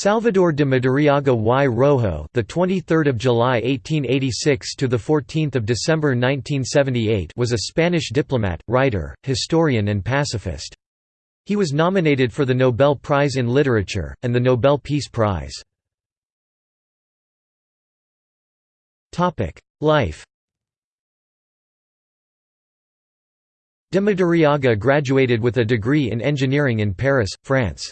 Salvador de Madariaga y Rojo, the 23rd of July 1886 to the 14th of December 1978, was a Spanish diplomat, writer, historian and pacifist. He was nominated for the Nobel Prize in Literature and the Nobel Peace Prize. Topic: Life. De Madariaga graduated with a degree in engineering in Paris, France.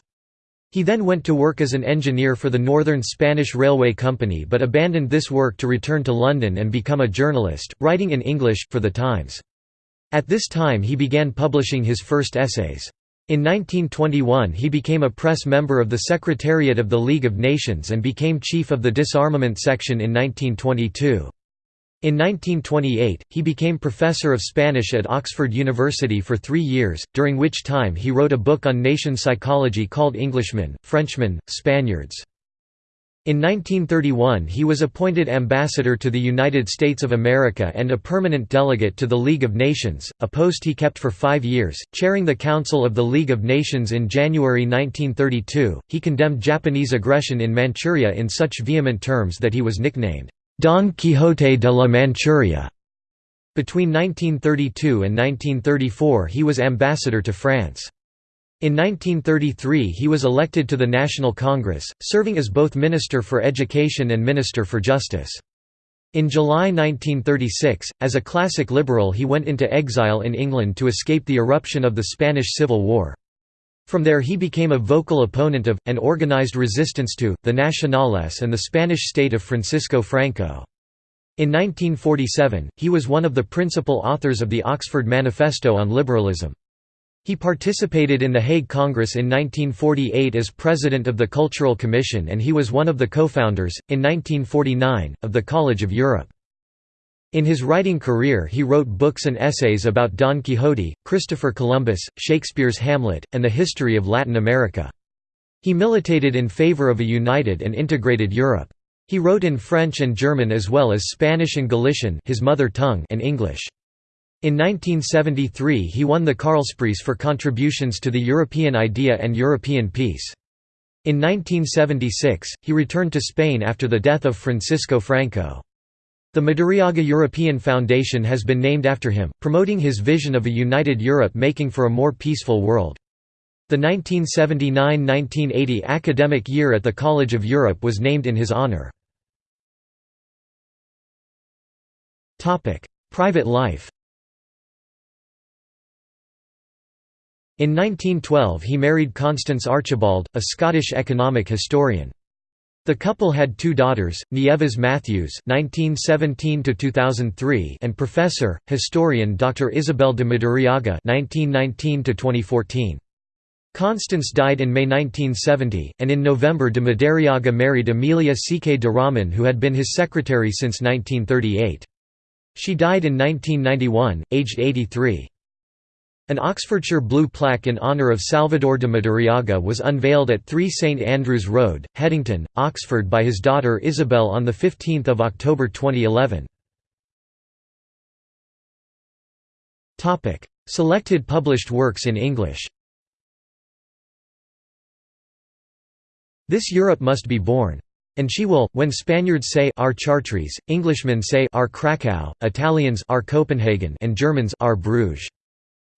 He then went to work as an engineer for the Northern Spanish Railway Company but abandoned this work to return to London and become a journalist, writing in English, for The Times. At this time he began publishing his first essays. In 1921 he became a press member of the Secretariat of the League of Nations and became chief of the disarmament section in 1922. In 1928, he became professor of Spanish at Oxford University for three years, during which time he wrote a book on nation psychology called Englishmen, Frenchmen, Spaniards. In 1931 he was appointed ambassador to the United States of America and a permanent delegate to the League of Nations, a post he kept for five years. Chairing the Council of the League of Nations in January 1932, he condemned Japanese aggression in Manchuria in such vehement terms that he was nicknamed, Don Quixote de la Manchuria. Between 1932 and 1934 he was ambassador to France. In 1933 he was elected to the National Congress, serving as both Minister for Education and Minister for Justice. In July 1936, as a classic liberal he went into exile in England to escape the eruption of the Spanish Civil War. From there he became a vocal opponent of, and organized resistance to, the Nacionales and the Spanish state of Francisco Franco. In 1947, he was one of the principal authors of the Oxford Manifesto on Liberalism. He participated in the Hague Congress in 1948 as president of the Cultural Commission and he was one of the co-founders, in 1949, of the College of Europe. In his writing career he wrote books and essays about Don Quixote, Christopher Columbus, Shakespeare's Hamlet, and the history of Latin America. He militated in favor of a united and integrated Europe. He wrote in French and German as well as Spanish and Galician his mother tongue and English. In 1973 he won the Karlspreis for contributions to the European idea and European peace. In 1976, he returned to Spain after the death of Francisco Franco. The Madariaga European Foundation has been named after him, promoting his vision of a united Europe making for a more peaceful world. The 1979–1980 academic year at the College of Europe was named in his honor. Private life In 1912 he married Constance Archibald, a Scottish economic historian. The couple had two daughters, Nieves Matthews (1917–2003) and professor, historian Dr. Isabel de Madariaga (1919–2014). Constance died in May 1970, and in November de Madariaga married Amelia C. de Rahman who had been his secretary since 1938. She died in 1991, aged 83. An Oxfordshire blue plaque in honour of Salvador de Madariaga was unveiled at 3 St Andrews Road, Headington, Oxford by his daughter Isabel on 15 October 2011. Selected published works in English This Europe must be born. And she will, when Spaniards say our Chartres, Englishmen say our Krakow, Italians our Copenhagen and Germans our Bruges.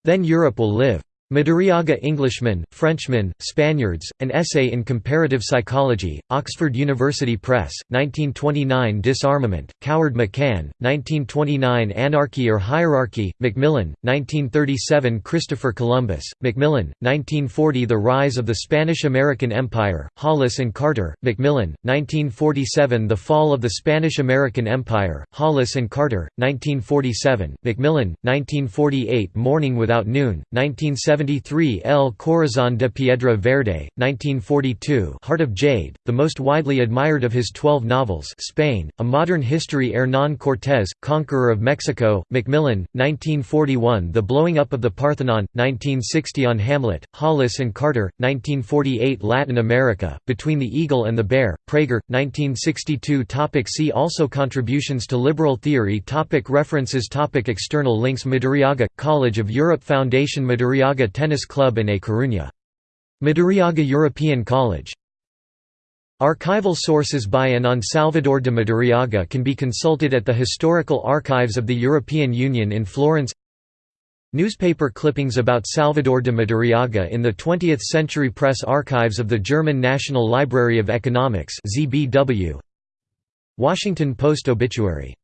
Then Europe will live. Madariaga Englishmen, Frenchmen, Spaniards, An Essay in Comparative Psychology, Oxford University Press, 1929 Disarmament, Coward McCann, 1929 Anarchy or Hierarchy, Macmillan, 1937 Christopher Columbus, Macmillan, 1940 The Rise of the Spanish-American Empire, Hollis and Carter, Macmillan, 1947 The Fall of the Spanish-American Empire, Hollis and Carter, 1947, Macmillan, 1948 Morning Without Noon, 1970 1973 El Corazón de Piedra Verde, 1942 Heart of Jade, the most widely admired of his twelve novels Spain, A Modern History Hernán Cortés, Conqueror of Mexico, Macmillan, 1941 The Blowing Up of the Parthenon, 1960 On Hamlet, Hollis and Carter, 1948 Latin America, Between the Eagle and the Bear, Praeger, 1962 topic See also Contributions to liberal theory topic References topic External links Madariaga, College of Europe Foundation Madariaga Tennis Club in A Coruña. Madariaga European College Archival sources by and on Salvador de Madariaga can be consulted at the Historical Archives of the European Union in Florence Newspaper clippings about Salvador de Madariaga in the 20th Century Press Archives of the German National Library of Economics ZBW. Washington Post obituary